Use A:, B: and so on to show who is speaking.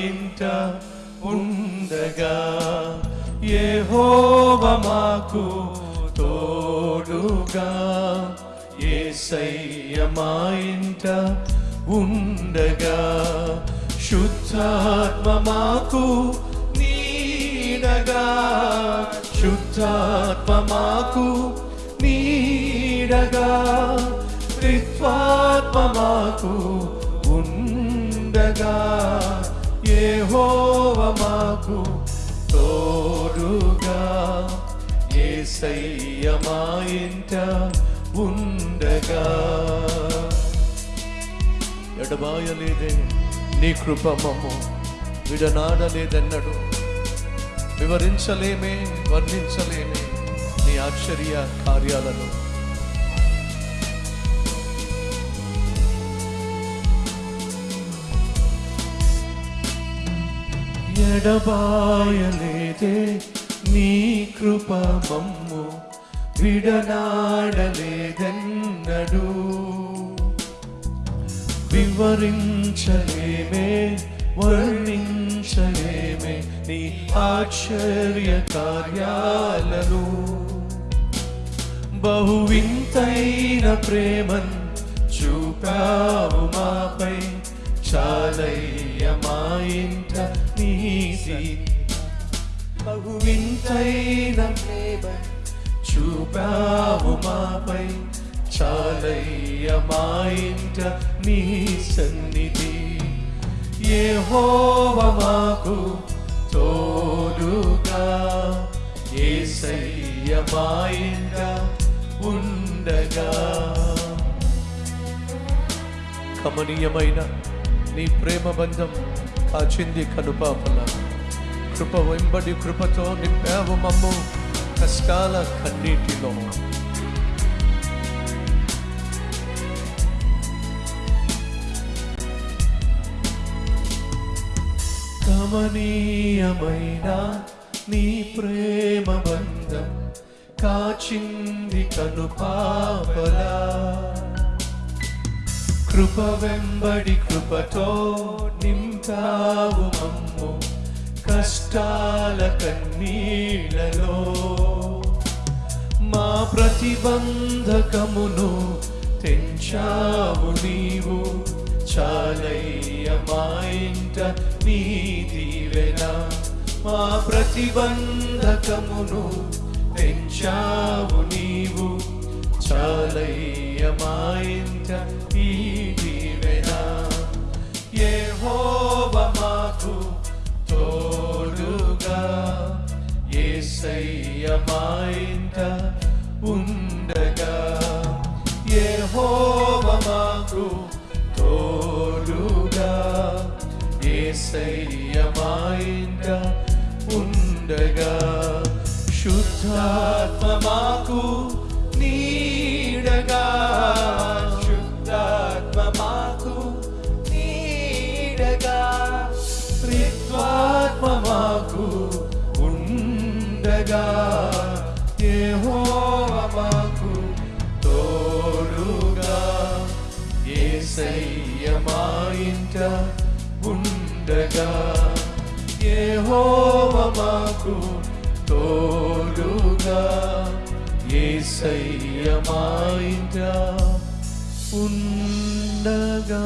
A: ఇంట ఉండగా యెహోవ మాకు తోడుగా యేసయ్య మా ఉండగా శుద్ధాత్మ మాకు నీడగా శుద్ధాత్మ మాకు నీడగా త్రిత్వాత్మ మాకు యెహోవ మాకు తోడుగా. యేసయ్య మా ఇంట ఉండగా. ఎడబాయలేదే నీ కృప మమ్ము విడనాడలేదన్నడు. వివరించలేమే వర్ణించలేమే నీ ఆశ్చర్య కార్యాలను. ఎడబాయలేదే నీ కృప మమ్ము విడనాడలేదన్నడు. వివరించలేమే వర్ణించలేమే నీ ఆశ్చర్య కార్యాలను బహువింతైన ప్రేమన్ చూపావు మాపై చాలయ్య మా ఇంట నీతి బహు వింతైన ప్రేమ చూపావు మాపై. చాలయ్య మా ఇంట నీ సన్నిధి. యెహోవ మాకు తోడుగా. యేసయ్య మా ఇంట ఉండగా. కమనీయమైన నీ ప్రేమ బంధం కాచింది కనుపాపల. కృప వెంబడి కృపతో నింపావు మమ్ము కష్టాల కన్నీటిలో. కమనీయమైన నీ ప్రేమ బంధం కాచింది కనుపాపలా. కృప వెంబడి కృపతో నింపావు మమ్ము కష్టాల కన్నీళ్ళలో మా ప్రతిబంధకమును తెంచావు నీవు. చాలయ్య మా ఇంట నీ దీవెన మా ప్రతిబంధకమును తెంచావు నీవు. చాలయ్య మా ఇంట ఈ యేసయ్య మా ఇంట ఉండగా యెహోవ మాకు తోడుగా యేసయ్య మా ఇంట ఉండగా శుద్ధాత్మ మాకు నీడగా శుద్ధాత్మ మాకు నీడగా యెహోవ మాకు తోడుగా యేసయ్య మా ఇంట ఉండగా యెహోవ మాకు తోడుగా యేసయ్య మా ఇంట ఉండగా